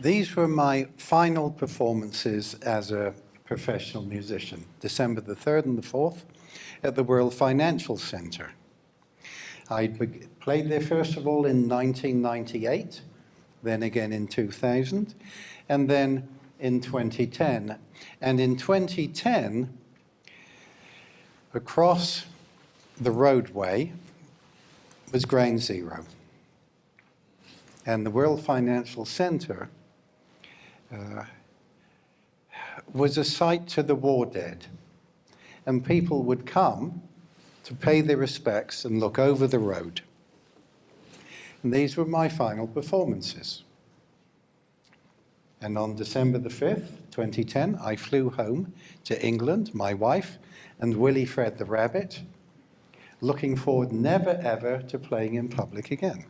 These were my final performances as a professional musician, December the 3rd and the 4th at the World Financial Center. I played there first of all in 1998, then again in 2000, and then in 2010. And in 2010, across the roadway was Ground Zero. And the World Financial Center uh, was a site to the war dead. And people would come to pay their respects and look over the road. And these were my final performances. And on December the 5th, 2010, I flew home to England, my wife, and Willie Fred the Rabbit, looking forward never ever to playing in public again.